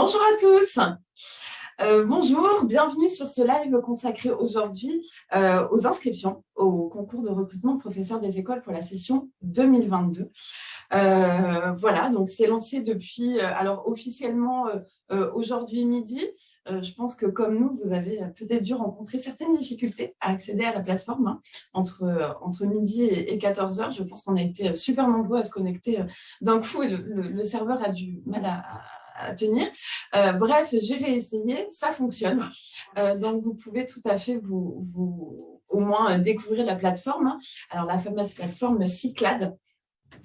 Bonjour à tous. Euh, bonjour, bienvenue sur ce live consacré aujourd'hui euh, aux inscriptions au concours de recrutement de professeurs des écoles pour la session 2022. Euh, voilà, donc c'est lancé depuis, alors officiellement aujourd'hui midi. je pense que comme nous, vous avez peut-être dû rencontrer certaines difficultés à accéder à la plateforme hein, entre, entre midi et, 14 heures. Je pense qu'on a été super nombreux à se connecter d'un coup et le, serveur a du mal à tenir. Euh, bref, j'ai réessayé, ça fonctionne. Euh, donc, vous pouvez tout à fait vous, vous au moins découvrir la plateforme. Alors, la fameuse plateforme Cyclade,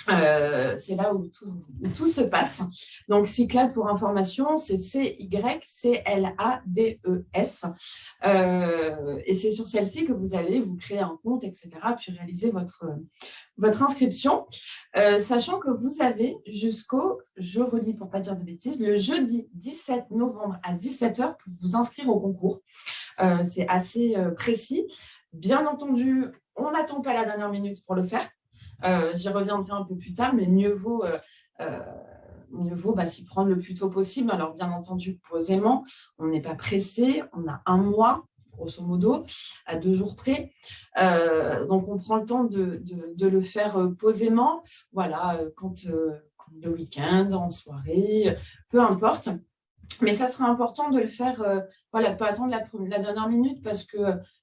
euh, c'est là où tout, se passe. Donc, Cyclade, pour information, c'est C-Y-C-L-A-D-E-S. Euh, et c'est sur celle-ci que vous allez vous créer un compte, etc., puis réaliser votre, inscription, euh, sachant que vous avez jusqu'au, je redis pour pas dire de bêtises, le jeudi 17 novembre à 17h pour vous inscrire au concours. c'est assez précis. Bien entendu, on n'attend pas la dernière minute pour le faire. Euh, j'y reviendrai un peu plus tard, mais mieux vaut, euh, euh, mieux vaut bah, s'y prendre le plus tôt possible. Alors, bien entendu, posément, on n'est pas pressé, on a un mois, grosso modo, à deux jours près. donc, on prend le temps de, de, le faire posément, voilà, quand, le week-end, en soirée, peu importe. Mais ça sera important de le faire, voilà, pas attendre la, la, dernière minute parce que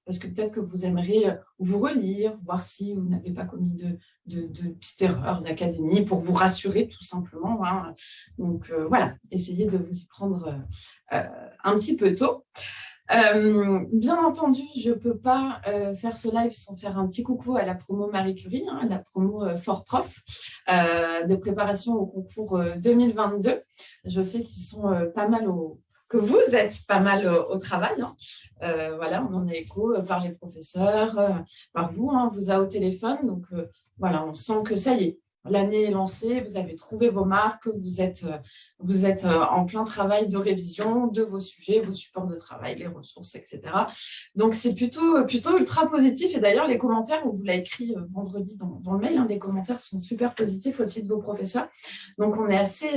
parce que peut-être que vous aimeriez euh, vous relire, voir si vous n'avez pas commis de, de, de petites erreurs d'académie pour vous rassurer tout simplement. Hein. Donc euh, voilà, essayez de vous y prendre euh, un petit peu tôt. bien entendu, je ne peux pas faire ce live sans faire un petit coucou à la promo Marie Curie, hein, la promo Fort Prof de préparation au concours 2022. Je sais qu'ils sont pas mal au, que vous êtes pas mal au, travail. Hein. Euh, voilà, on en est écho euh, par les professeurs, euh, par vous, hein, vous a au téléphone. Donc voilà, on sent que ça y est, l'année est lancée, vous avez trouvé vos marques, vous êtes, vous êtes en plein travail de révision de vos sujets, vos supports de travail, les ressources, etc. Donc c'est plutôt, plutôt ultra positif. Et d'ailleurs, les commentaires, on vous l'a écrit vendredi dans, le mail, hein, les commentaires sont super positifs aussi de vos professeurs. Donc on est assez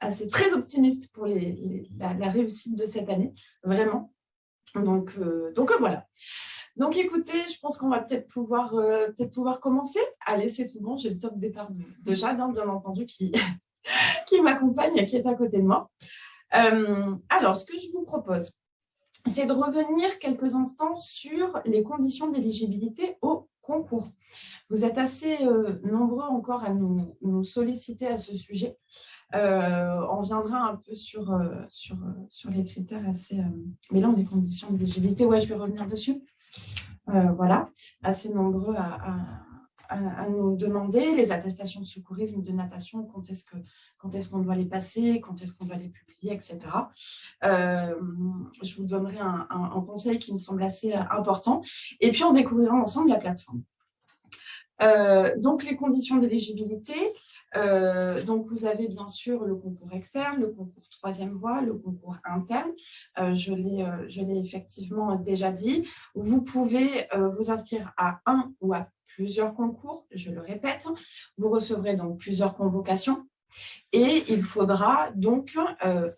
assez très optimiste pour la, réussite de cette année, vraiment. Donc, euh, donc voilà. Donc écoutez, je pense qu'on va peut-être pouvoir, euh, pouvoir commencer. Allez, c'est tout bon, j'ai le top départ de, Jade, hein, bien entendu, qui, qui m'accompagne et qui est à côté de moi. Euh, alors, ce que je vous propose, c'est de revenir quelques instants sur les conditions d'éligibilité au concours. Vous êtes assez nombreux encore à nous, solliciter à ce sujet. Euh, on viendra un peu sur, euh, sur, euh, sur les critères assez... mais là, on les conditions d'éligibilité, ouais, je vais revenir dessus. voilà, assez nombreux à, à, nous demander les attestations de secourisme, de natation, quand est-ce qu'on est doit les passer, quand est-ce qu'on doit les publier, etc. je vous donnerai un, un, conseil qui me semble assez important. Et puis, on découvrira ensemble la plateforme. Euh, donc, les conditions d'éligibilité, euh, donc vous avez bien sûr le concours externe, le concours troisième voie, le concours interne, euh, je l'ai effectivement déjà dit. Vous pouvez vous inscrire à un ou à plusieurs concours, je le répète, vous recevrez donc plusieurs convocations et il faudra donc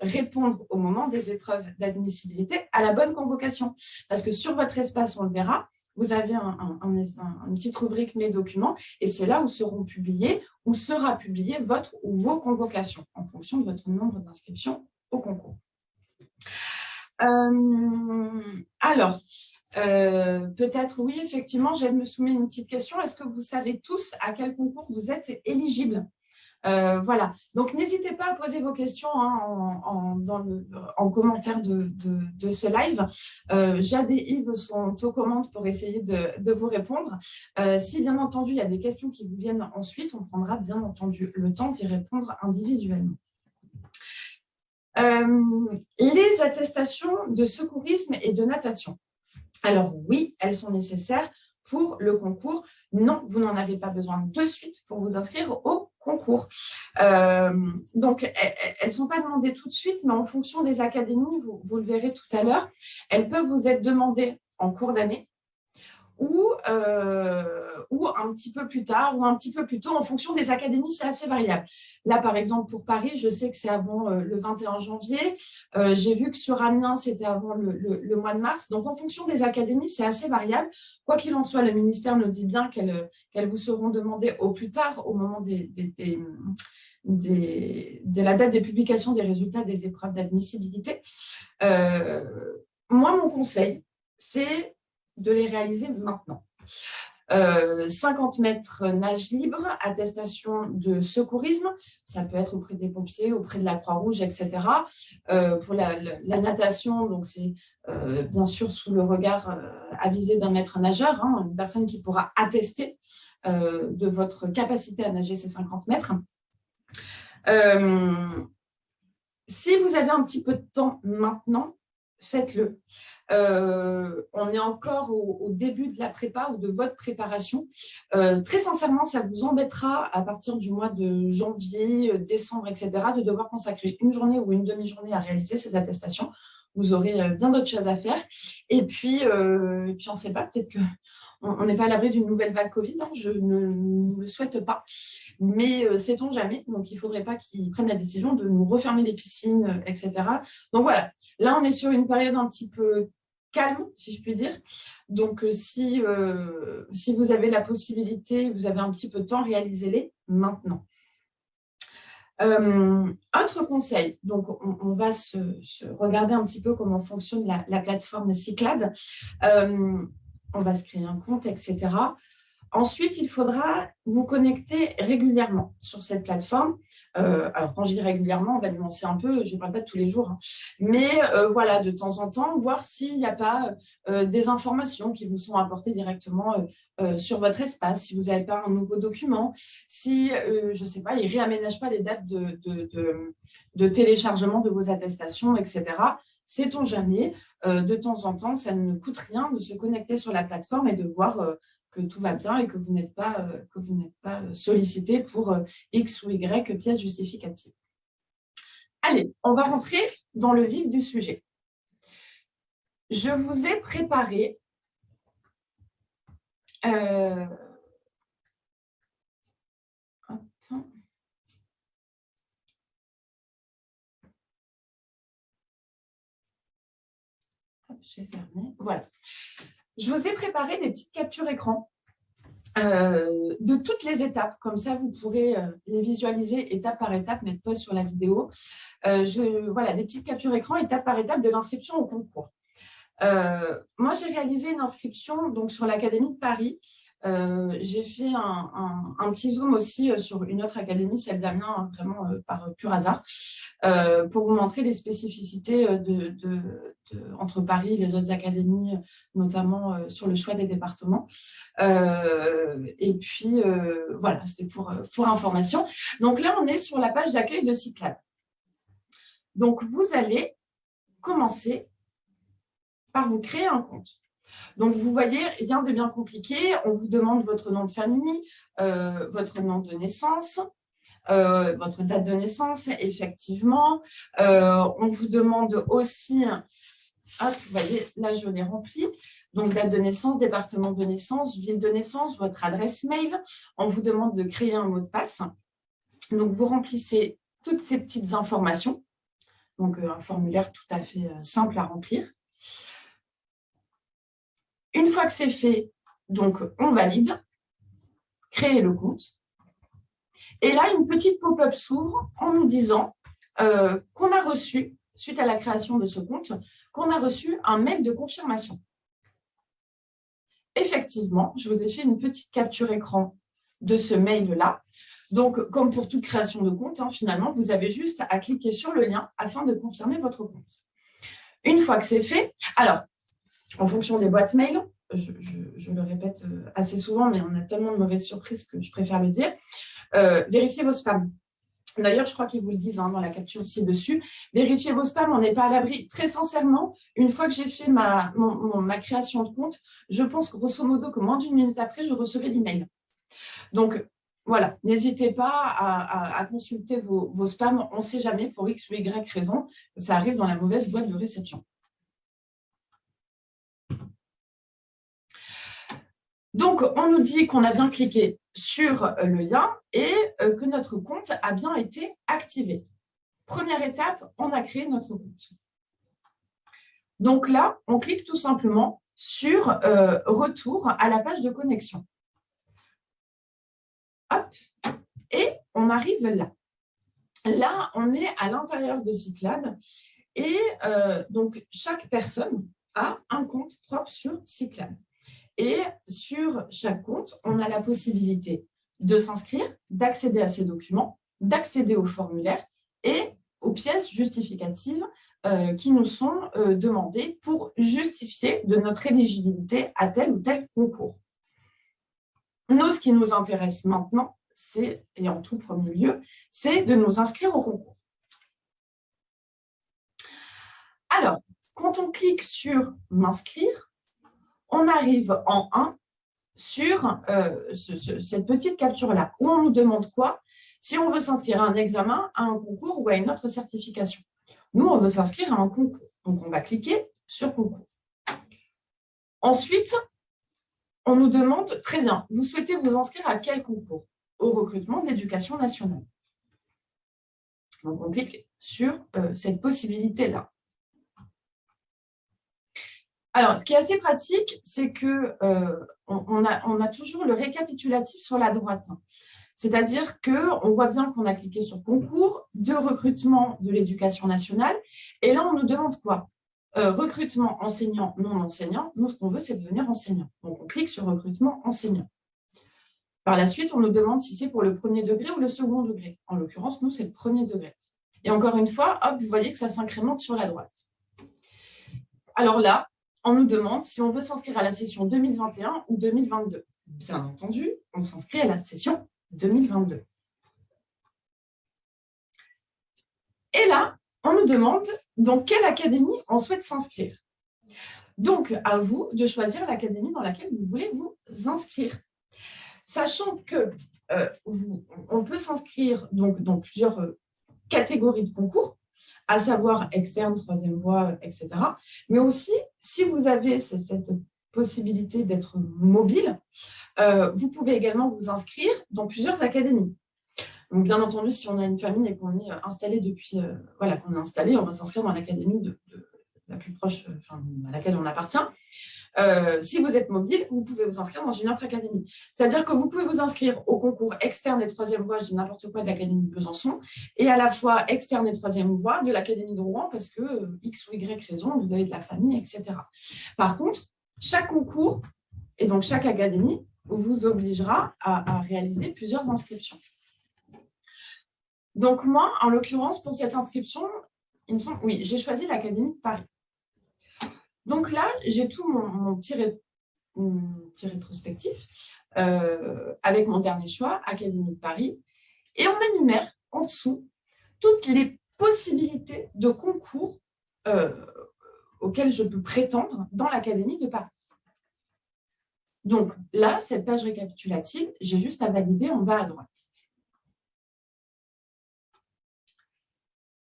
répondre au moment des épreuves d'admissibilité à la bonne convocation. Parce que sur votre espace, on le verra, vous avez un, une petite rubrique « Mes documents » et c'est là où seront publiés, où sera publié votre ou vos convocations en fonction de votre nombre d'inscriptions au concours. Euh, alors, euh, peut-être, oui, effectivement, j'aime me soumettre une petite question. Est-ce que vous savez tous à quel concours vous êtes éligible euh, voilà, donc n'hésitez pas à poser vos questions hein, en, commentaire de, ce live. Euh, Jade et Yves sont aux commandes pour essayer de, vous répondre. Euh, si bien entendu, il y a des questions qui vous viennent ensuite, on prendra bien entendu le temps d'y répondre individuellement. les attestations de secourisme et de natation. Alors oui, elles sont nécessaires pour le concours. Non, vous n'en avez pas besoin de suite pour vous inscrire au concours. Euh, donc, elles ne sont pas demandées tout de suite, mais en fonction des académies, vous, le verrez tout à l'heure, elles peuvent vous être demandées en cours d'année ou, ou un petit peu plus tard ou un petit peu plus tôt en fonction des académies, c'est assez variable. Là, par exemple, pour Paris, je sais que c'est avant le 21 janvier. J'ai vu que sur Amiens, c'était avant le, mois de mars. Donc, en fonction des académies, c'est assez variable. Quoi qu'il en soit, le ministère nous dit bien qu'elles vous seront demandées au plus tard, au moment des de la date des publications des résultats des épreuves d'admissibilité. Euh, moi, mon conseil, c'est de les réaliser maintenant. 50 euh, mètres nage libre, attestation de secourisme, ça peut être auprès des pompiers, auprès de la Croix-Rouge, etc. Euh, pour la, natation, donc c'est bien sûr sous le regard avisé d'un maître nageur, hein, une personne qui pourra attester de votre capacité à nager ces 50 mètres. Euh, si vous avez un petit peu de temps maintenant, faites-le. Euh, on est encore au, début de la prépa ou de votre préparation. Euh, très sincèrement, ça vous embêtera à partir du mois de janvier, décembre, etc., de devoir consacrer une journée ou une demi-journée à réaliser ces attestations. Vous aurez bien d'autres choses à faire. Et puis, puis on ne sait pas, peut-être que on n'est pas à l'abri d'une nouvelle vague Covid, hein, je ne le souhaite pas, mais euh, sait-on jamais, donc il ne faudrait pas qu'ils prennent la décision de nous refermer les piscines, euh, etc. Donc voilà, là on est sur une période un petit peu calme, si je puis dire. Donc euh, si, si vous avez la possibilité, vous avez un petit peu de temps, réalisez-les maintenant. autre conseil, donc on, va se, regarder un petit peu comment fonctionne la, la plateforme Cyclade on va se créer un compte, etc. Ensuite, il faudra vous connecter régulièrement sur cette plateforme. Euh, alors, quand je dis régulièrement, on va nuancer un peu, je ne parle pas de tous les jours, hein. mais euh, voilà, de temps en temps, voir s'il n'y a pas euh, des informations qui vous sont apportées directement sur votre espace, si vous n'avez pas un nouveau document, si, je ne sais pas, il ne réaménage pas les dates de, téléchargement de vos attestations, etc. Sait-on jamais de temps en temps, ça ne coûte rien de se connecter sur la plateforme et de voir que tout va bien et que vous n'êtes pas, euh, pas sollicité pour X ou Y pièces justificatives. Allez, on va rentrer dans le vif du sujet. Je vous ai préparé j'ai fermé. Voilà. Je vous ai préparé des petites captures écran euh, de toutes les étapes. Comme ça, vous pourrez euh, les visualiser étape par étape, mettre pause sur la vidéo. Euh, voilà, des petites captures écran étape par étape de l'inscription au concours. moi, j'ai réalisé une inscription donc, sur l'Académie de Paris euh, j'ai fait un, petit zoom aussi euh, sur une autre académie, celle d'Amiens, hein, vraiment euh, par pur hasard, pour vous montrer les spécificités entre Paris et les autres académies, notamment sur le choix des départements. et puis, voilà, c'était pour, pour information. Donc là, on est sur la page d'accueil de Cyclade. Donc, vous allez commencer par vous créer un compte. Donc, vous voyez, rien de bien compliqué. On vous demande votre nom de famille, euh, votre nom de naissance, euh, votre date de naissance, effectivement. Euh, on vous demande aussi, hop, vous voyez, là, je l'ai rempli. Donc, date de naissance, département de naissance, ville de naissance, votre adresse mail. On vous demande de créer un mot de passe. Donc, vous remplissez toutes ces petites informations. Donc, un formulaire tout à fait simple à remplir. Une fois que c'est fait, donc on valide, créer le compte. Et là, une petite pop-up s'ouvre en nous disant euh, qu'on a reçu, suite à la création de ce compte, qu'on a reçu un mail de confirmation. Effectivement, je vous ai fait une petite capture écran de ce mail-là. Donc, comme pour toute création de compte, hein, finalement, vous avez juste à cliquer sur le lien afin de confirmer votre compte. Une fois que c'est fait, alors, en fonction des boîtes mail, je, le répète euh, assez souvent, mais on a tellement de mauvaises surprises que je préfère le dire, euh, vérifiez vos spams. D'ailleurs, je crois qu'ils vous le disent hein, dans la capture ci-dessus. Vérifiez vos spams, on n'est pas à l'abri. Très sincèrement, une fois que j'ai fait ma, création de compte, je pense grosso modo que moins d'une minute après, je recevais l'email. Donc, voilà, n'hésitez pas à, consulter vos, vos spams. On ne sait jamais, pour X ou Y raison, ça arrive dans la mauvaise boîte de réception. Donc, on nous dit qu'on a bien cliqué sur le lien et que notre compte a bien été activé. Première étape, on a créé notre compte. Donc là, on clique tout simplement sur Retour à la page de connexion. Hop, et on arrive là. Là, on est à l'intérieur de Cyclade et euh, donc chaque personne a un compte propre sur Cyclade. Et sur chaque compte, on a la possibilité de s'inscrire, d'accéder à ces documents, d'accéder au formulaire et aux pièces justificatives euh, qui nous sont euh, demandées pour justifier de notre éligibilité à tel ou tel concours. Nous, ce qui nous intéresse maintenant, c'est, et en tout premier lieu, c'est de nous inscrire au concours. Alors, quand on clique sur « M'inscrire », on arrive en 1 sur euh, cette petite capture-là, où on nous demande quoi? Si on veut s'inscrire à un examen, à un concours ou à une autre certification. Nous, on veut s'inscrire à un concours. Donc, on va cliquer sur « Concours ». Ensuite, on nous demande, très bien, vous souhaitez vous inscrire à quel concours? Au recrutement de l'éducation nationale. Donc, on clique sur euh, cette possibilité-là. Alors, ce qui est assez pratique, c'est qu'on euh, on a toujours le récapitulatif sur la droite. C'est-à-dire qu'on voit bien qu'on a cliqué sur concours de recrutement de l'éducation nationale. Et là, on nous demande quoi? Euh, Recrutement enseignant, non enseignant. Nous, ce qu'on veut, c'est devenir enseignant. Donc, on clique sur recrutement enseignant. Par la suite, on nous demande si c'est pour le premier degré ou le second degré. En l'occurrence, nous, c'est le premier degré. Et encore une fois, hop, vous voyez que ça s'incrémente sur la droite. Alors là, on nous demande si on veut s'inscrire à la session 2021 ou 2022. Bien entendu, on s'inscrit à la session 2022. Et là, on nous demande dans quelle académie on souhaite s'inscrire. Donc, à vous de choisir l'académie dans laquelle vous voulez vous inscrire. Sachant que euh, on peut s'inscrire dans plusieurs euh, catégories de concours, à savoir externe, troisième voie, etc. Mais aussi, si vous avez cette possibilité d'être mobile, euh, vous pouvez également vous inscrire dans plusieurs académies. Donc, bien entendu, si on a une famille et qu'on est installé depuis, euh, voilà, qu'on est installé, on va s'inscrire dans l'académie la plus proche, enfin, à laquelle on appartient. Euh, si vous êtes mobile, vous pouvez vous inscrire dans une autre académie. C'est-à-dire que vous pouvez vous inscrire au concours externe et troisième voie, je dis n'importe quoi, de l'Académie de Besançon, et à la fois externe et troisième voie de l'Académie de Rouen, parce que euh, X ou Y raison, vous avez de la famille, etc. Par contre, chaque concours, et donc chaque académie, vous obligera à, à réaliser plusieurs inscriptions. Donc moi, en l'occurrence, pour cette inscription, il me semble, oui, j'ai choisi l'Académie de Paris. Donc là, j'ai tout mon, petit, rétrospectif euh, avec mon dernier choix, Académie de Paris. Et on m'énumère en dessous toutes les possibilités de concours euh, auxquels je peux prétendre dans l'Académie de Paris. Donc là, cette page récapitulative, j'ai juste à valider en bas à droite.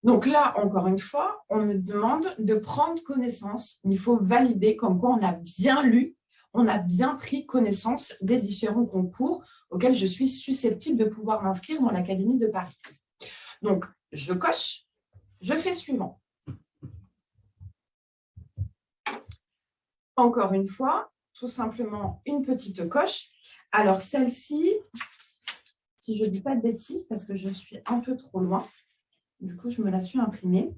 Donc là, encore une fois, on me demande de prendre connaissance. Il faut valider comme quoi on a bien lu, on a bien pris connaissance des différents concours auxquels je suis susceptible de pouvoir m'inscrire dans l'Académie de Paris. Donc, je coche, je fais suivant. Encore une fois, tout simplement une petite coche. Alors, celle-ci, si je ne dis pas de bêtises, parce que je suis un peu trop loin, du coup, je me la suis imprimée.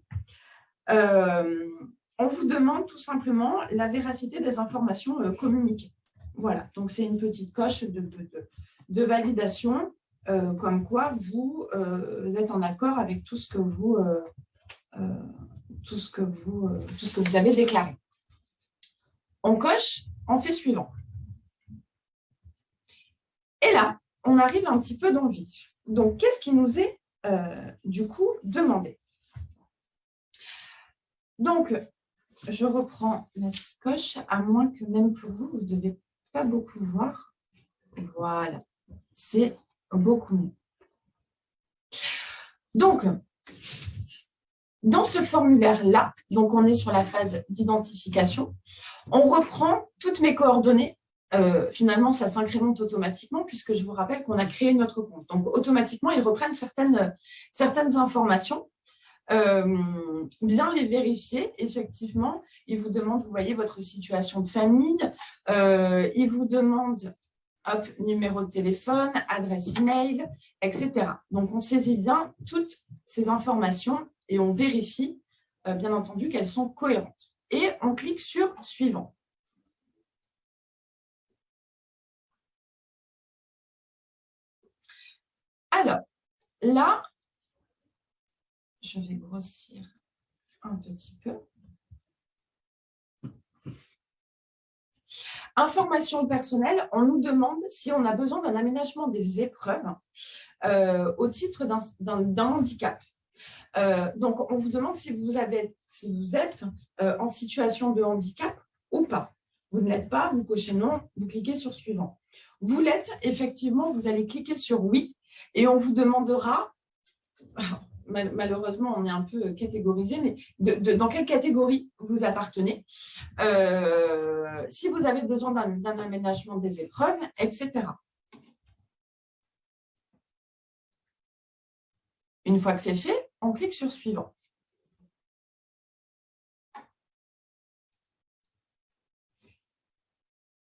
Euh, on vous demande tout simplement la véracité des informations euh, communiquées. Voilà, donc c'est une petite coche de, validation, euh, comme quoi vous, êtes en accord avec tout ce que vous, tout ce que vous, avez déclaré. On coche, on fait suivant. Et là, on arrive un petit peu dans le vif. Donc, qu'est-ce qui nous est du coup demander. Donc, je reprends la petite coche, à moins que même pour vous, vous ne devez pas beaucoup voir. Voilà, c'est beaucoup mieux. Donc, dans ce formulaire-là, donc on est sur la phase d'identification, on reprend toutes mes coordonnées euh, finalement, ça s'incrémente automatiquement puisque je vous rappelle qu'on a créé notre compte. Donc, automatiquement, ils reprennent certaines, certaines informations. Euh, bien les vérifier, effectivement. Ils vous demandent, vous voyez, votre situation de famille. Euh, ils vous demandent hop, numéro de téléphone, adresse email, etc. Donc, on saisit bien toutes ces informations et on vérifie, bien entendu, qu'elles sont cohérentes. Et on clique sur « Suivant ». Alors, là, je vais grossir un petit peu. Information personnelle, on nous demande si on a besoin d'un aménagement des épreuves euh, au titre d'un handicap. Euh, donc, on vous demande si vous, êtes euh, en situation de handicap ou pas. Vous ne l'êtes pas, vous cochez non, vous cliquez sur suivant. Vous l'êtes, effectivement, vous allez cliquer sur oui et on vous demandera, malheureusement on est un peu catégorisé, mais dans quelle catégorie vous appartenez, euh, si vous avez besoin d'un aménagement des épreuves, etc. Une fois que c'est fait, on clique sur « Suivant ».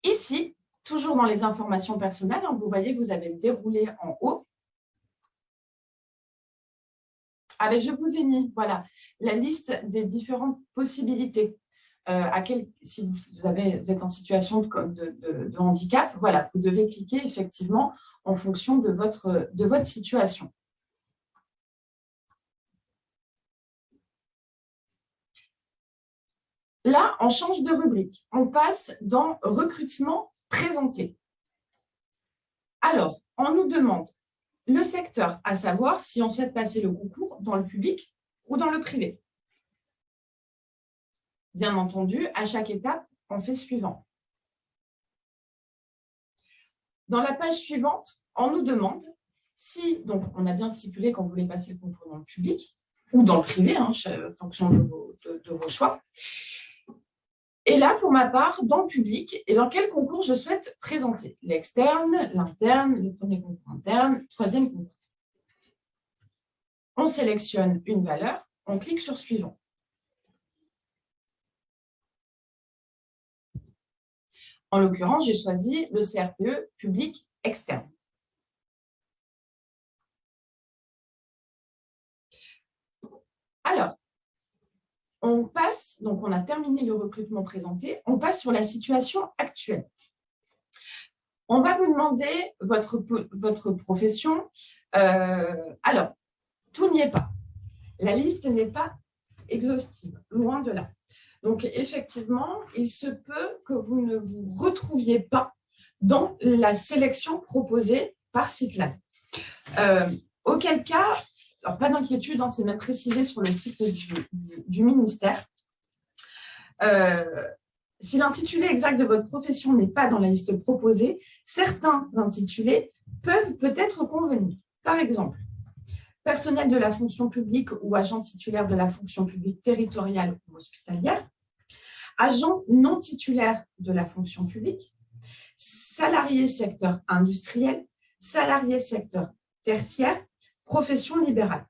Ici, toujours dans les informations personnelles, hein, vous voyez, vous avez déroulé en haut Ah ben, je vous ai mis voilà, la liste des différentes possibilités. Euh, si vous, êtes en situation de, handicap, vous devez cliquer effectivement en fonction de votre situation. Là, on change de rubrique. On passe dans « Recrutement présenté ». Alors, on nous demande le secteur, à savoir si on souhaite passer le concours dans le public ou dans le privé. Bien entendu, à chaque étape, on fait suivant. Dans la page suivante, on nous demande si, donc on a bien stipulé qu'on voulait passer le concours dans le public ou dans le privé, en hein, fonction de vos choix, et là, pour ma part, dans le public, et dans quel concours je souhaite présenter? L'externe, l'interne, le premier concours interne, le troisième concours. On sélectionne une valeur, on clique sur « Suivant ». En l'occurrence, j'ai choisi le CRPE public externe. Alors, on passe, donc on a terminé le recrutement présenté, on passe sur la situation actuelle. On va vous demander votre, votre profession. Euh, alors, tout n'y est pas. La liste n'est pas exhaustive, loin de là. Donc, effectivement, il se peut que vous ne vous retrouviez pas dans la sélection proposée par Cyclade. Euh, auquel cas, alors pas d'inquiétude, hein, c'est même précisé sur le site du, ministère. Euh, si l'intitulé exact de votre profession n'est pas dans la liste proposée, certains intitulés peuvent peut-être convenir. Par exemple, personnel de la fonction publique ou agent titulaire de la fonction publique territoriale ou hospitalière, agent non titulaire de la fonction publique, salarié secteur industriel, salarié secteur tertiaire, profession libérale.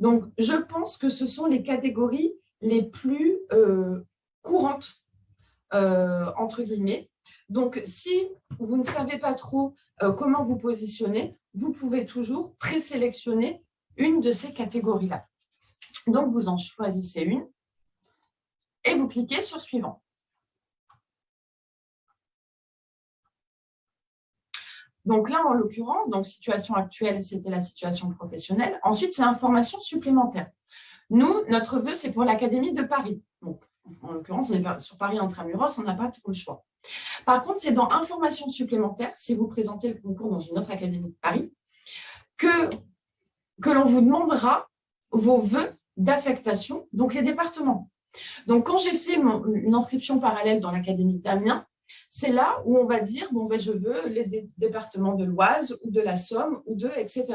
Donc, je pense que ce sont les catégories les plus euh, courantes, euh, entre guillemets. Donc, si vous ne savez pas trop euh, comment vous positionner, vous pouvez toujours présélectionner une de ces catégories-là. Donc, vous en choisissez une et vous cliquez sur « Suivant ». Donc là, en l'occurrence, donc situation actuelle, c'était la situation professionnelle. Ensuite, c'est information supplémentaire. Nous, notre vœu, c'est pour l'Académie de Paris. En l'occurrence, on est sur Paris Intramuros, on n'a pas trop le choix. Par contre, c'est dans information supplémentaire, si vous présentez le concours dans une autre académie de Paris, que, que l'on vous demandera vos vœux d'affectation, donc les départements. Donc, quand j'ai fait une inscription parallèle dans l'Académie d'Amiens, c'est là où on va dire, bon, ben, je veux les départements de l'Oise ou de la Somme ou de, etc.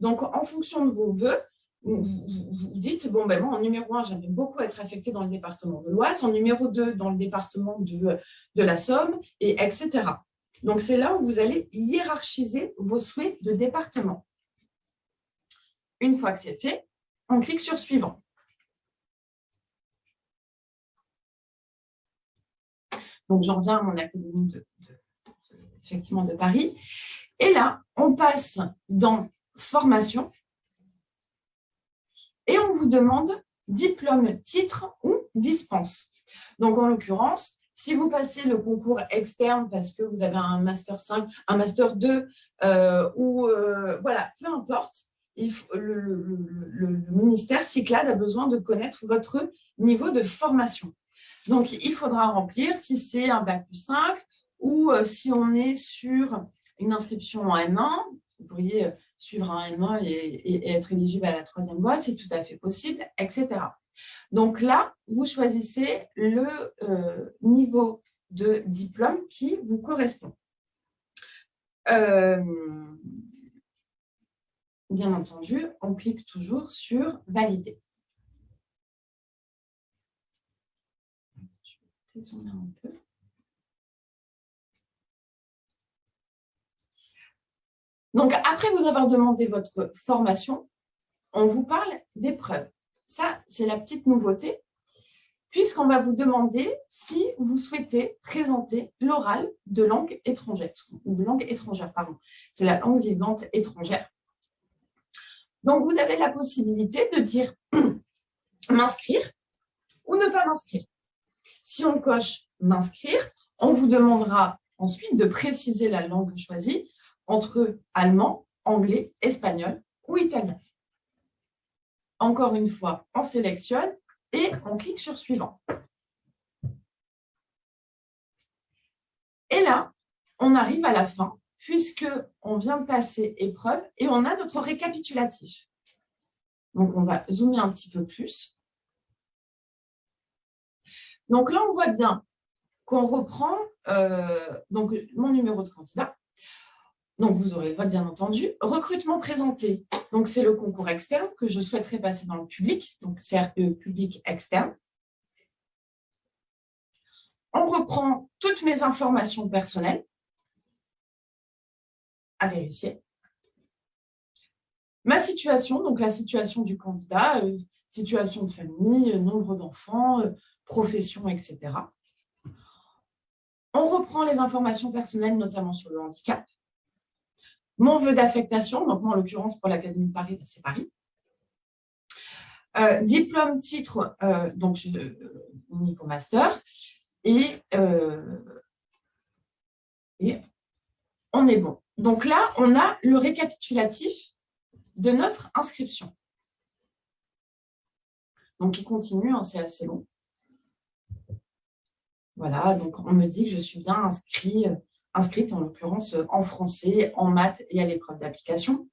Donc, en fonction de vos voeux, vous, dites, bon, ben, moi, en numéro 1, j'aimerais beaucoup être affecté dans le département de l'Oise, en numéro 2, dans le département de, de la Somme, et etc. Donc, c'est là où vous allez hiérarchiser vos souhaits de département. Une fois que c'est fait, on clique sur « Suivant ». Donc, j'en reviens à mon académie de, effectivement de Paris. Et là, on passe dans « Formation » et on vous demande diplôme, titre ou dispense. Donc, en l'occurrence, si vous passez le concours externe parce que vous avez un Master 5, un Master 2, euh, ou euh, voilà, peu importe, le, ministère Cyclade a besoin de connaître votre niveau de formation. Donc, il faudra remplir si c'est un Bac plus 5 ou euh, si on est sur une inscription en M1, vous pourriez suivre un M1 et, être éligible à la troisième boîte, c'est tout à fait possible, etc. Donc là, vous choisissez le euh, niveau de diplôme qui vous correspond. Euh, bien entendu, on clique toujours sur « Valider ». Donc, après vous avoir demandé votre formation, on vous parle d'épreuves. Ça, c'est la petite nouveauté, puisqu'on va vous demander si vous souhaitez présenter l'oral de langue étrangère, de langue étrangère, pardon. C'est la langue vivante étrangère. Donc, vous avez la possibilité de dire m'inscrire ou ne pas m'inscrire. Si on coche m'inscrire, on vous demandera ensuite de préciser la langue choisie entre allemand, anglais, espagnol ou italien. Encore une fois, on sélectionne et on clique sur « Suivant ». Et là, on arrive à la fin, puisqu'on vient de passer épreuve et on a notre récapitulatif. Donc, on va zoomer un petit peu plus. Donc là, on voit bien qu'on reprend euh, mon numéro de candidat, donc, vous aurez le vote, bien entendu. Recrutement présenté. Donc, c'est le concours externe que je souhaiterais passer dans le public. Donc, CRPE public externe. On reprend toutes mes informations personnelles à vérifier. Ma situation, donc la situation du candidat, euh, situation de famille, nombre d'enfants, euh, profession, etc. On reprend les informations personnelles, notamment sur le handicap. Mon vœu d'affectation, donc moi en l'occurrence pour l'Académie de Paris, c'est Paris. Euh, diplôme, titre, euh, donc euh, niveau master. Et, et on est bon. Donc là, on a le récapitulatif de notre inscription. Donc, il continue, hein, c'est assez long. Voilà, donc on me dit que je suis bien inscrit inscrite en l'occurrence euh, en français, en maths et à l'épreuve d'application.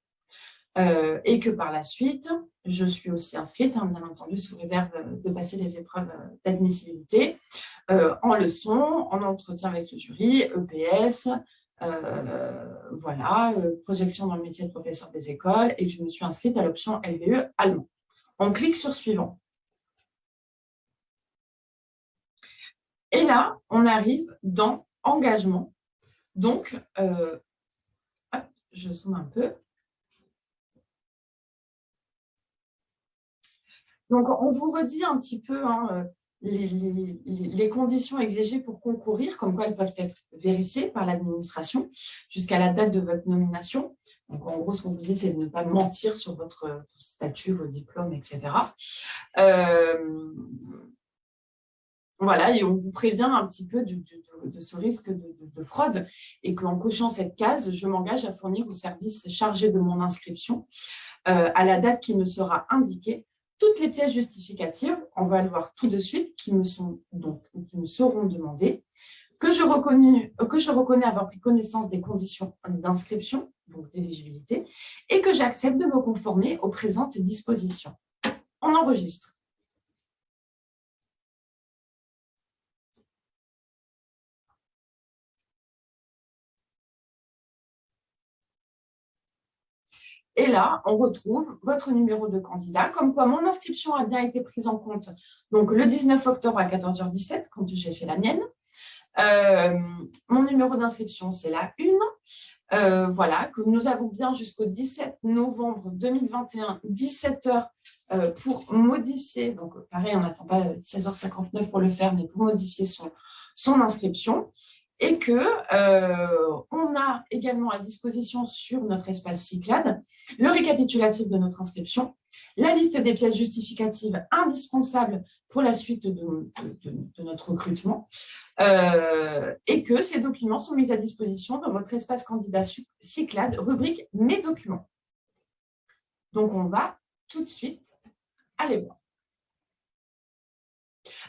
Euh, et que par la suite, je suis aussi inscrite, hein, bien entendu, sous réserve de passer les épreuves d'admissibilité, euh, en leçon, en entretien avec le jury, EPS, voilà, projection dans le métier de professeur des écoles, et que je me suis inscrite à l'option LVE allemand. On clique sur « Suivant ». Et là, on arrive dans « Engagement » Donc, euh, je zoome un peu. Donc, on vous redit un petit peu hein, euh, les, conditions exigées pour concourir, comme quoi elles peuvent être vérifiées par l'administration jusqu'à la date de votre nomination. Donc, en gros, ce qu'on vous dit, c'est de ne pas mentir sur votre statut, vos diplômes, etc. Voilà, et on vous prévient un petit peu de ce risque de, fraude et qu'en cochant cette case, je m'engage à fournir au service chargé de mon inscription euh, à la date qui me sera indiquée toutes les pièces justificatives, on va le voir tout de suite, qui me, sont, donc, qui me seront demandées, que je, reconnais, que je reconnais avoir pris connaissance des conditions d'inscription, donc d'éligibilité, et que j'accepte de me conformer aux présentes dispositions. On enregistre. Et là, on retrouve votre numéro de candidat, comme quoi mon inscription a bien été prise en compte donc le 19 octobre à 14h17, quand j'ai fait la mienne. Euh, mon numéro d'inscription, c'est la 1. voilà, que nous avons bien jusqu'au 17 novembre 2021, 17h pour modifier, donc pareil, on n'attend pas 16h59 pour le faire, mais pour modifier son, son inscription et que euh, on a également à disposition sur notre espace Cyclade le récapitulatif de notre inscription, la liste des pièces justificatives indispensables pour la suite de, notre recrutement euh, et que ces documents sont mis à disposition dans votre espace candidat Cyclade, rubrique « Mes documents ». Donc, on va tout de suite aller voir.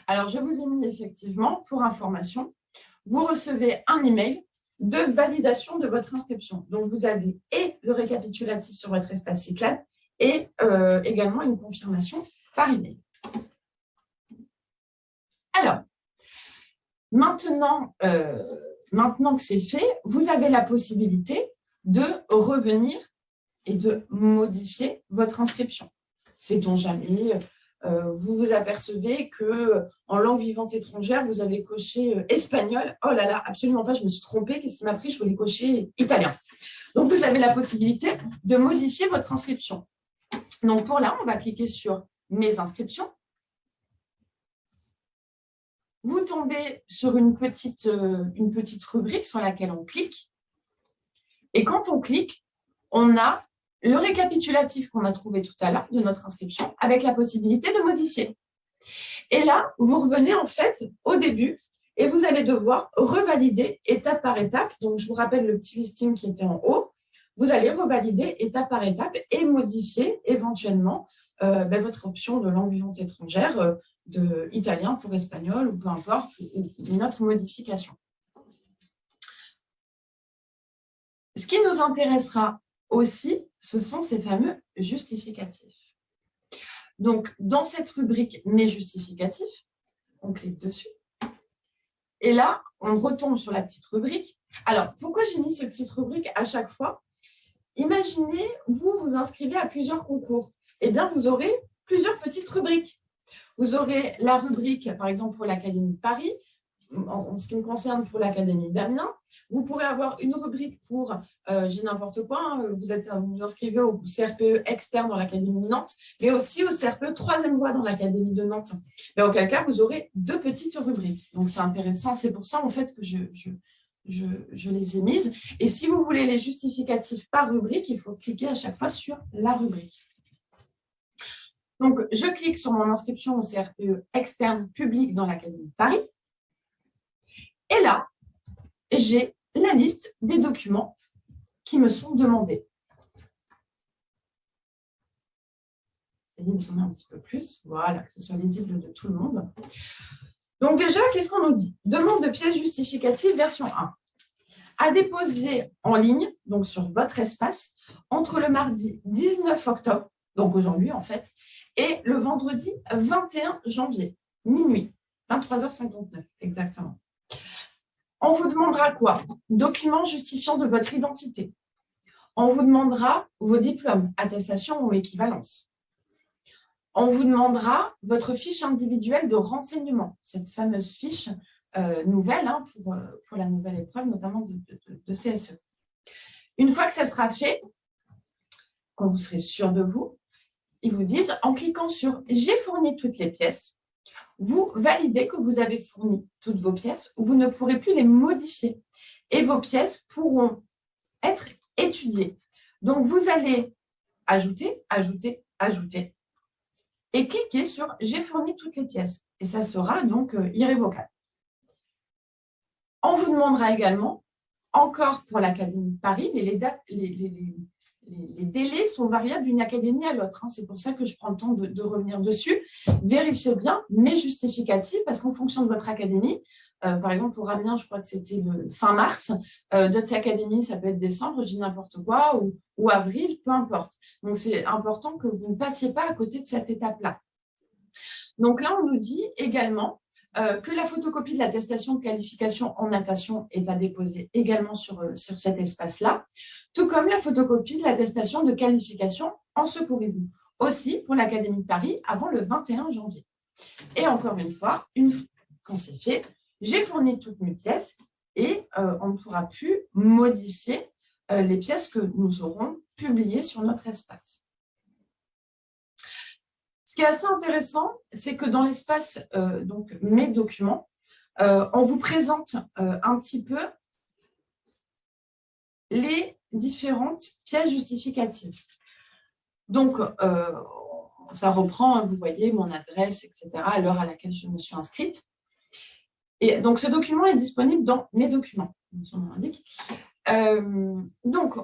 Alors, je vous ai mis effectivement, pour information, vous recevez un email de validation de votre inscription. Donc, vous avez et le récapitulatif sur votre espace Cyclade et euh, également une confirmation par email. Alors, maintenant, euh, maintenant que c'est fait, vous avez la possibilité de revenir et de modifier votre inscription. C'est donc jamais euh, vous vous apercevez que en langue vivante étrangère, vous avez coché euh, espagnol. Oh là là, absolument pas, je me suis trompée. Qu'est-ce qui m'a pris? Je voulais cocher italien. Donc, vous avez la possibilité de modifier votre inscription. Donc, pour là, on va cliquer sur « Mes inscriptions ». Vous tombez sur une petite, euh, une petite rubrique sur laquelle on clique. Et quand on clique, on a le récapitulatif qu'on a trouvé tout à l'heure de notre inscription avec la possibilité de modifier. Et là, vous revenez en fait au début et vous allez devoir revalider étape par étape. Donc, je vous rappelle le petit listing qui était en haut. Vous allez revalider étape par étape et modifier éventuellement euh, ben, votre option de langue vivante étrangère, euh, de italien pour espagnol ou peu importe, une autre modification. Ce qui nous intéressera aussi, ce sont ces fameux justificatifs. Donc, dans cette rubrique « Mes justificatifs », on clique dessus. Et là, on retombe sur la petite rubrique. Alors, pourquoi j'ai mis cette petite rubrique à chaque fois? Imaginez, vous vous inscrivez à plusieurs concours. Eh bien, vous aurez plusieurs petites rubriques. Vous aurez la rubrique, par exemple, pour l'Académie de Paris, en, ce qui me concerne pour l'Académie d'Amiens, vous pourrez avoir une rubrique pour, euh, j'ai n'importe quoi, hein, vous, êtes, vous inscrivez au CRPE externe dans l'Académie de Nantes, mais aussi au CRPE troisième voie dans l'Académie de Nantes. Mais auquel cas, vous aurez deux petites rubriques. Donc, c'est intéressant. C'est pour ça, en fait, que je, je, je, je, les ai mises. Et si vous voulez les justificatifs par rubrique, il faut cliquer à chaque fois sur la rubrique. Donc, je clique sur mon inscription au CRPE externe public dans l'Académie de Paris. Et là, j'ai la liste des documents qui me sont demandés. Essayez de tourner un petit peu plus, voilà, que ce soit lisible de tout le monde. Donc déjà, qu'est-ce qu'on nous dit? Demande de pièces justificatives version 1 à déposer en ligne, donc sur votre espace, entre le mardi 19 octobre, donc aujourd'hui en fait, et le vendredi 21 janvier, minuit, 23h59 exactement. On vous demandera quoi? Documents justifiant de votre identité. On vous demandera vos diplômes, attestations ou équivalence. On vous demandera votre fiche individuelle de renseignement, cette fameuse fiche euh, nouvelle hein, pour, euh, pour, la nouvelle épreuve, notamment de, CSE. Une fois que ça sera fait, quand vous serez sûr de vous, ils vous disent, en cliquant sur « J'ai fourni toutes les pièces », vous validez que vous avez fourni toutes vos pièces, vous ne pourrez plus les modifier et vos pièces pourront être étudiées. Donc, vous allez ajouter, ajouter, ajouter et cliquer sur « J'ai fourni toutes les pièces » et ça sera donc euh, irrévocable. On vous demandera également, encore pour l'Académie de Paris, les, dates, les, délais sont variables d'une académie à l'autre. Hein. C'est pour ça que je prends le temps de, revenir dessus. Vérifiez bien mes justificatifs, parce qu'en fonction de votre académie, euh, par exemple, pour Amiens, je crois que c'était fin mars. Euh, D'autres académies, ça peut être décembre, je dis n'importe quoi, ou, ou, avril, peu importe. Donc, c'est important que vous ne passiez pas à côté de cette étape-là. Donc là, on nous dit également euh, que la photocopie de l'attestation de qualification en natation est à déposer également sur, euh, sur cet espace-là, tout comme la photocopie de l'attestation de qualification en secourisme, aussi pour l'Académie de Paris avant le 21 janvier. Et encore une fois, une, quand c'est fait, j'ai fourni toutes mes pièces et on ne pourra plus modifier les pièces que nous aurons publiées sur notre espace. Ce qui est assez intéressant, c'est que dans l'espace donc Mes documents, on vous présente un petit peu les différentes pièces justificatives. Donc, euh, ça reprend, hein, vous voyez, mon adresse, etc., à l'heure à laquelle je me suis inscrite. Et donc, ce document est disponible dans mes documents, son nom indique. Euh, donc,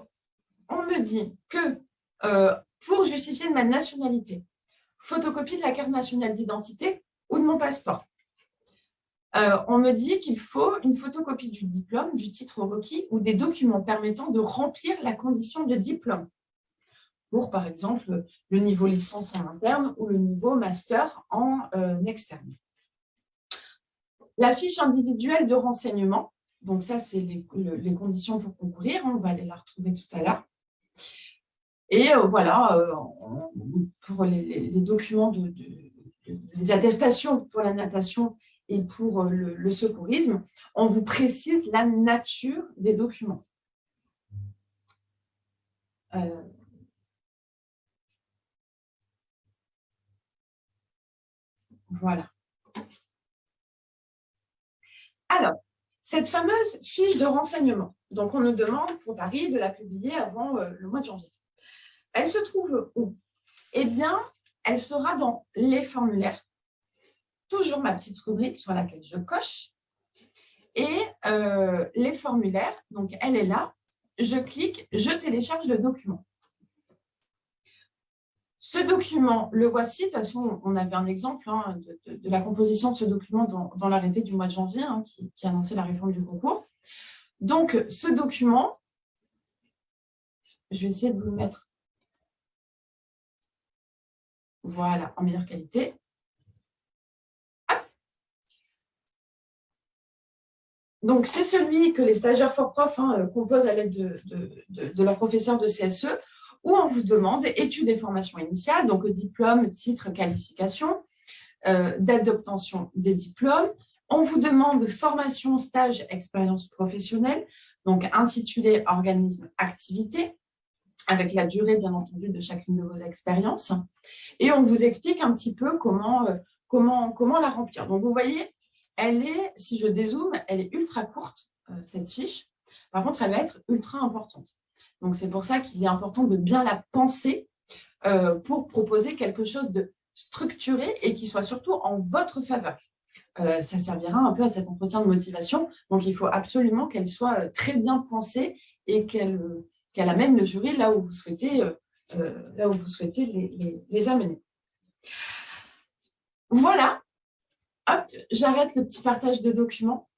on me dit que euh, pour justifier de ma nationalité, photocopie de la carte nationale d'identité ou de mon passeport. on me dit qu'il faut une photocopie du diplôme, du titre requis ou des documents permettant de remplir la condition de diplôme pour, par exemple, le niveau licence en interne ou le niveau master en euh, externe. La fiche individuelle de renseignement, donc ça, c'est les, conditions pour concourir, on va aller la retrouver tout à l'heure. Et euh, voilà, euh, pour les, documents, de, les attestations pour la natation et pour le, secourisme, on vous précise la nature des documents. Voilà. Alors, cette fameuse fiche de renseignement, donc on nous demande pour Paris de la publier avant euh, le mois de janvier. Elle se trouve où? Eh bien, elle sera dans les formulaires. Toujours ma petite rubrique sur laquelle je coche. Et euh, les formulaires, donc elle est là. Je clique, je télécharge le document. Ce document, le voici. De toute façon, on avait un exemple hein, de, la composition de ce document dans, l'arrêté du mois de janvier hein, qui, qui annonçait la réforme du concours. Donc, ce document, je vais essayer de vous le mettre voilà, en meilleure qualité. Donc, c'est celui que les stagiaires fort profs hein, composent à l'aide de, de, professeur de CSE où on vous demande études et formations initiales, donc diplôme, titre, qualification, euh, date d'obtention des diplômes. On vous demande formation, stage, expérience professionnelle, donc intitulé organisme, activité, avec la durée, bien entendu, de chacune de vos expériences. Et on vous explique un petit peu comment, euh, comment, comment la remplir. Donc, vous voyez, elle est, si je dézoome, elle est ultra courte, euh, cette fiche. Par contre, elle va être ultra importante. Donc, c'est pour ça qu'il est important de bien la penser euh, pour proposer quelque chose de structuré et qui soit surtout en votre faveur. Ça servira un peu à cet entretien de motivation. Donc, il faut absolument qu'elle soit très bien pensée et qu'elle amène le jury là où vous souhaitez, là où vous souhaitez les, amener. Voilà. Hop, j'arrête le petit partage de documents.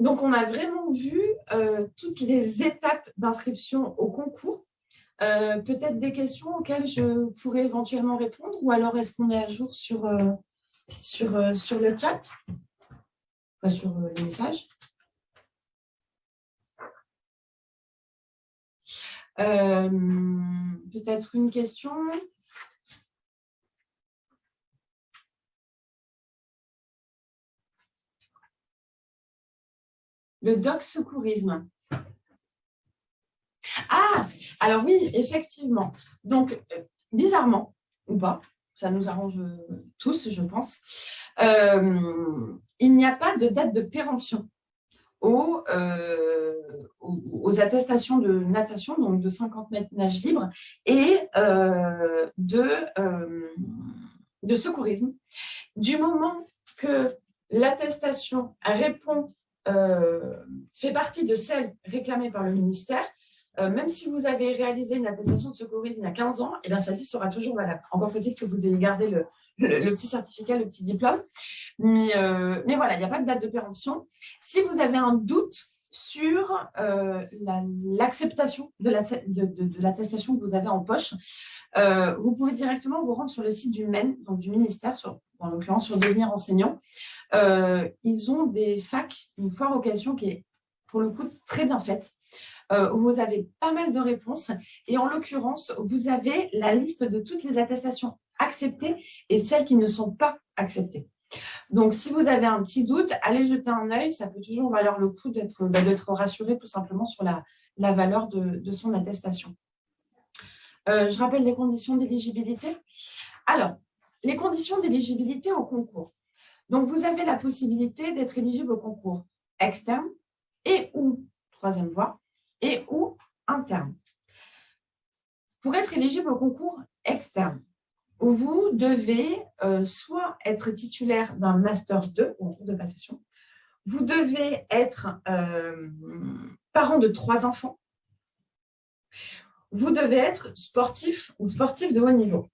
Donc, on a vraiment vu euh, toutes les étapes d'inscription au concours. Euh, peut-être des questions auxquelles je pourrais éventuellement répondre ou alors est-ce qu'on est à jour sur, euh, sur, sur le chat, enfin, sur les messages? Peut-être une question Le doc secourisme. Ah, alors oui, effectivement. Donc, euh, bizarrement, ou pas, ça nous arrange tous, je pense, euh, il n'y a pas de date de péremption euh, aux, attestations de natation, donc de 50 mètres nage libre, et de, de secourisme. Du moment que l'attestation répond euh, fait partie de celles réclamées par le ministère, euh, même si vous avez réalisé une attestation de secourisme il y a 15 ans, et eh bien, celle-ci sera toujours valable. Encore faut-il que vous ayez gardé le, petit certificat, le petit diplôme. Mais, euh, mais voilà, il n'y a pas de date de péremption. Si vous avez un doute sur l'acceptation de l'attestation que vous avez en poche, vous pouvez directement vous rendre sur le site du MEN, donc du ministère, en l'occurrence sur devenir enseignant. Euh, ils ont des facs, une foire occasion qui est pour le coup très bien faite. Euh, vous avez pas mal de réponses et en l'occurrence, vous avez la liste de toutes les attestations acceptées et celles qui ne sont pas acceptées. Donc, si vous avez un petit doute, allez jeter un œil. Ça peut toujours valoir le coup d'être bah, rassuré tout simplement sur la, valeur de, son attestation. Euh, je rappelle les conditions d'éligibilité. Alors, les conditions d'éligibilité au concours. Donc, vous avez la possibilité d'être éligible au concours externe et ou, troisième voie, et ou interne. Pour être éligible au concours externe, vous devez euh, soit être titulaire d'un Master 2 ou en cours de passation, vous devez être euh, parent de trois enfants, vous devez être sportif ou sportif de haut niveau.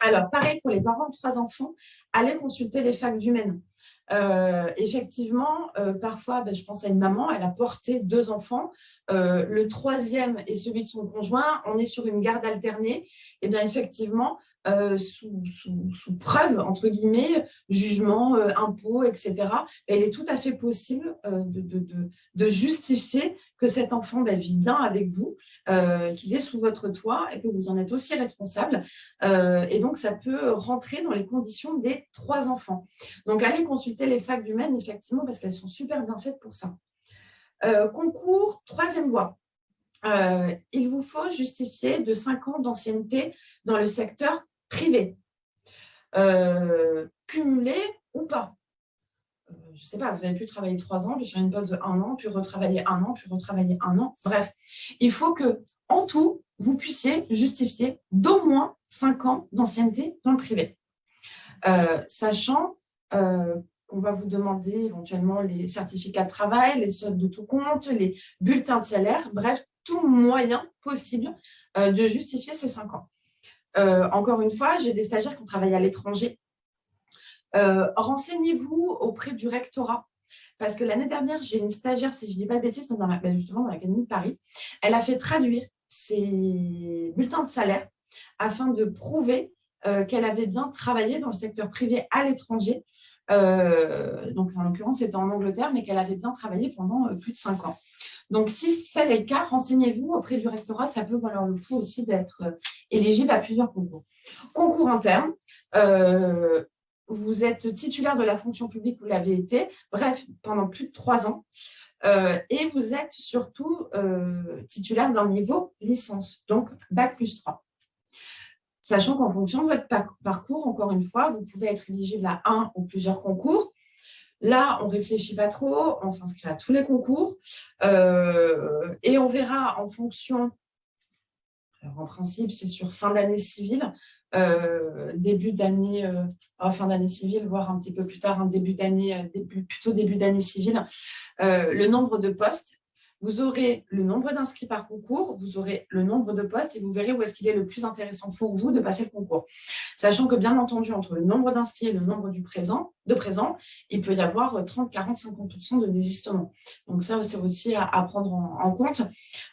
Alors, pareil pour les parents de trois enfants, allez consulter les facs d'humaines. Euh, effectivement, parfois, ben, je pense à une maman, elle a porté deux enfants, le troisième est celui de son conjoint, on est sur une garde alternée, et bien effectivement, euh, sous, preuve, entre guillemets, jugement, euh, impôt, etc. il est tout à fait possible euh, de, justifier que cet enfant ben, vit bien avec vous, qu'il est sous votre toit et que vous en êtes aussi responsable. et donc, ça peut rentrer dans les conditions des trois enfants. Donc, allez consulter les facs du Maine, effectivement, parce qu'elles sont super bien faites pour ça. concours, troisième voie. il vous faut justifier de 5 ans d'ancienneté dans le secteur privé, euh, cumulé ou pas. Euh, je ne sais pas, vous avez pu travailler trois ans, puis faire une pause de un an, puis retravailler un an, puis retravailler un an. Bref, il faut que en tout, vous puissiez justifier d'au moins cinq ans d'ancienneté dans le privé. Euh, sachant qu'on va vous demander éventuellement les certificats de travail, les soldes de tout compte, les bulletins de salaire, bref, tout moyen possible de justifier ces cinq ans. Euh, encore une fois, j'ai des stagiaires qui ont travaillé à l'étranger. Euh, renseignez-vous auprès du rectorat. Parce que l'année dernière, j'ai une stagiaire, si je ne dis pas de bêtises, dans la, ben, justement dans l'Académie de Paris. Elle a fait traduire ses bulletins de salaire afin de prouver euh, qu'elle avait bien travaillé dans le secteur privé à l'étranger. donc, en l'occurrence, c'était en Angleterre, mais qu'elle avait bien travaillé pendant plus de cinq ans. Donc, si tel est le cas, renseignez-vous auprès du rectorat. Ça peut valoir le coup aussi d'être euh, éligible à plusieurs concours. Concours interne, euh, vous êtes titulaire de la fonction publique, vous l'avez été, bref, pendant plus de trois ans. Euh, et vous êtes surtout titulaire d'un niveau licence, donc Bac plus 3. Sachant qu'en fonction de votre parcours, encore une fois, vous pouvez être éligible à un ou plusieurs concours. Là, on ne réfléchit pas trop, on s'inscrit à tous les concours euh, et on verra en fonction, en principe, c'est sur fin d'année civile, euh, début d'année, euh, fin d'année civile, voire un petit peu plus tard, un début d'année, plutôt début d'année civile, le nombre de postes vous aurez le nombre d'inscrits par concours, vous aurez le nombre de postes et vous verrez où est-ce qu'il est le plus intéressant pour vous de passer le concours. Sachant que, bien entendu, entre le nombre d'inscrits et le nombre du présent, de présents, il peut y avoir 30, 40, 50% de désistement. Donc ça, c'est aussi à, prendre en, compte.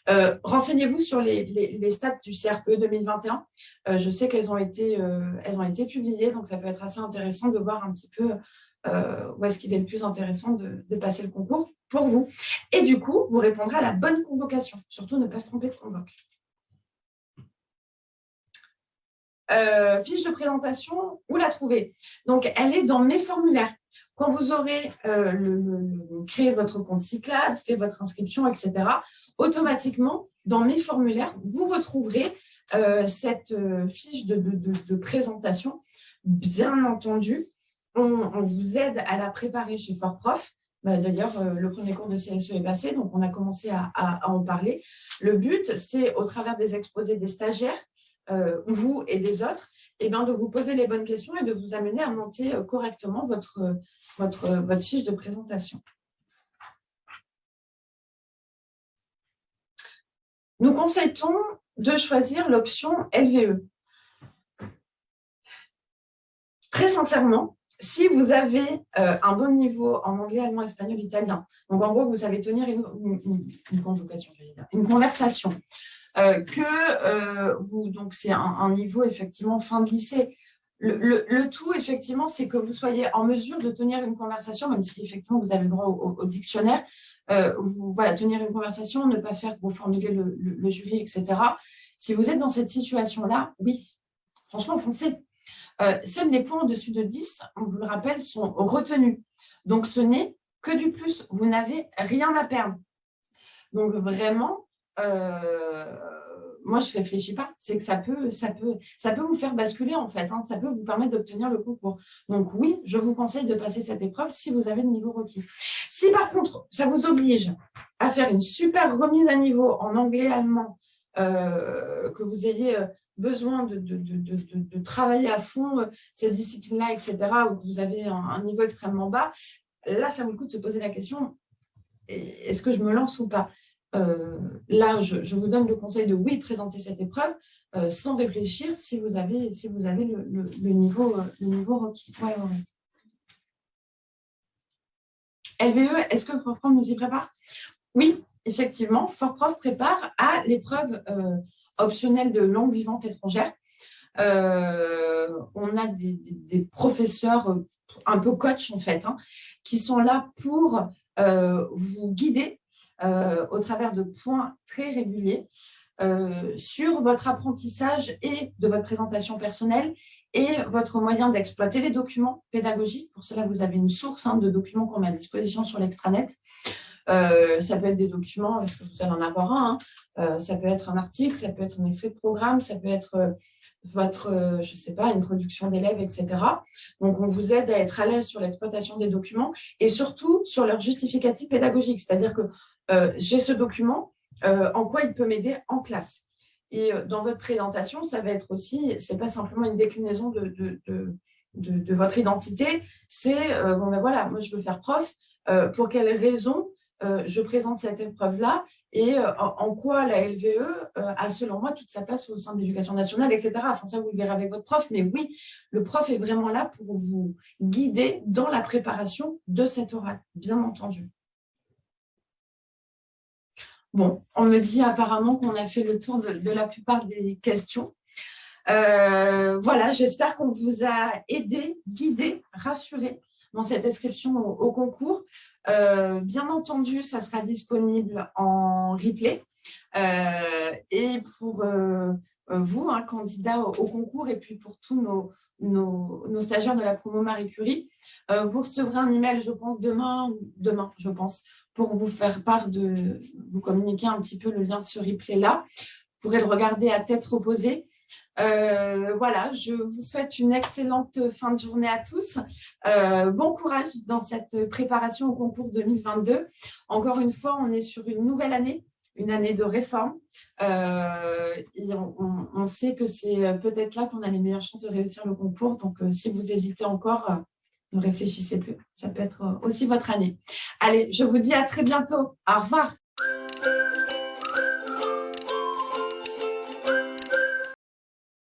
Euh, renseignez-vous sur les, stats du CRPE 2021. Euh, je sais qu'elles ont, euh, ont été publiées, donc ça peut être assez intéressant de voir un petit peu où est-ce qu'il est le plus intéressant de, passer le concours pour vous. Et du coup, vous répondrez à la bonne convocation. Surtout, ne pas se tromper de convoque. Euh, fiche de présentation, où la trouver? Donc, elle est dans mes formulaires. Quand vous aurez euh, créé votre compte Cyclade, fait votre inscription, etc., automatiquement, dans mes formulaires, vous retrouverez euh, cette fiche de, présentation. Bien entendu, on, vous aide à la préparer chez Fort Prof. Bah, d'ailleurs, euh, le premier cours de CSE est passé, donc on a commencé à, en parler. Le but, c'est au travers des exposés des stagiaires, euh, vous et des autres, eh bien, de vous poser les bonnes questions et de vous amener à monter euh, correctement votre fiche de présentation. Nous conseillons de choisir l'option LVE. Très sincèrement, si vous avez euh, un bon niveau en anglais, allemand, espagnol, italien, donc en gros, vous savez tenir une, conversation, euh, que euh, vous, donc c'est un, niveau effectivement fin de lycée. Le, tout, effectivement, c'est que vous soyez en mesure de tenir une conversation, même si effectivement vous avez le droit au, dictionnaire, voilà, tenir une conversation, ne pas faire vous formuler le, le jury, etc. Si vous êtes dans cette situation-là, oui, franchement, foncez. Seuls les points au-dessus de 10, on vous le rappelle, sont retenus. Donc, ce n'est que du plus. Vous n'avez rien à perdre. Donc, vraiment, moi, je ne réfléchis pas. C'est que ça peut, vous faire basculer, en fait. Hein. Ça peut vous permettre d'obtenir le concours. Donc, oui, je vous conseille de passer cette épreuve si vous avez le niveau requis. Si, par contre, ça vous oblige à faire une super remise à niveau en anglais, allemand, euh, que vous ayez euh, besoin de, de, travailler à fond euh, cette discipline-là, etc., que vous avez un, niveau extrêmement bas, là, ça vaut le coup de se poser la question, est-ce que je me lance ou pas? Euh, là, je, vous donne le conseil de oui, présenter cette épreuve euh, sans réfléchir si vous avez, si vous avez le, niveau, euh, le niveau requis. LVE, est-ce que Fortprof nous y prépare? Oui, effectivement, Fortprof prépare à l'épreuve optionnelle de langue vivante étrangère. on a des, professeurs un peu coach en fait, hein, qui sont là pour vous guider euh, au travers de points très réguliers euh, sur votre apprentissage et de votre présentation personnelle et votre moyen d'exploiter les documents pédagogiques. Pour cela, vous avez une source hein, de documents qu'on met à disposition sur l'extranet. Euh, ça peut être des documents, parce que vous allez en avoir un, hein. ça peut être un article, ça peut être un extrait de programme, ça peut être votre, je sais pas, une production d'élèves, etc. Donc, on vous aide à être à l'aise sur l'exploitation des documents et surtout sur leur justificatif pédagogique. C'est-à-dire que euh, j'ai ce document, euh, en quoi il peut m'aider en classe. Et euh, dans votre présentation, ça va être aussi, ce n'est pas simplement une déclinaison de, votre identité, c'est, bon ben voilà, moi je veux faire prof, pour quelles raisons je présente cette épreuve-là et en, quoi la LVE a, selon moi, toute sa place au sein de l'éducation nationale, etc. Enfin, ça, vous le verrez avec votre prof. Mais oui, le prof est vraiment là pour vous guider dans la préparation de cette oral, bien entendu. Bon, on me dit apparemment qu'on a fait le tour de, la plupart des questions. Euh, voilà, j'espère qu'on vous a aidé, guidé, rassuré dans cette inscription au, concours. Euh, bien entendu, ça sera disponible en replay. Euh, et pour vous, un candidat au, concours, et puis pour tous nos, nos, stagiaires de la promo Marie Curie, vous recevrez un email, je pense, demain, demain, je pense, pour vous faire part de, vous communiquer un petit peu le lien de ce replay-là. Vous pourrez le regarder à tête reposée. Euh, voilà, je vous souhaite une excellente fin de journée à tous. Euh, bon courage dans cette préparation au concours 2022. Encore une fois, on est sur une nouvelle année, une année de réforme. Euh, et on, sait que c'est peut-être là qu'on a les meilleures chances de réussir le concours. Donc, si vous hésitez encore, ne réfléchissez plus. Ça peut être aussi votre année. Allez, je vous dis à très bientôt. Au revoir.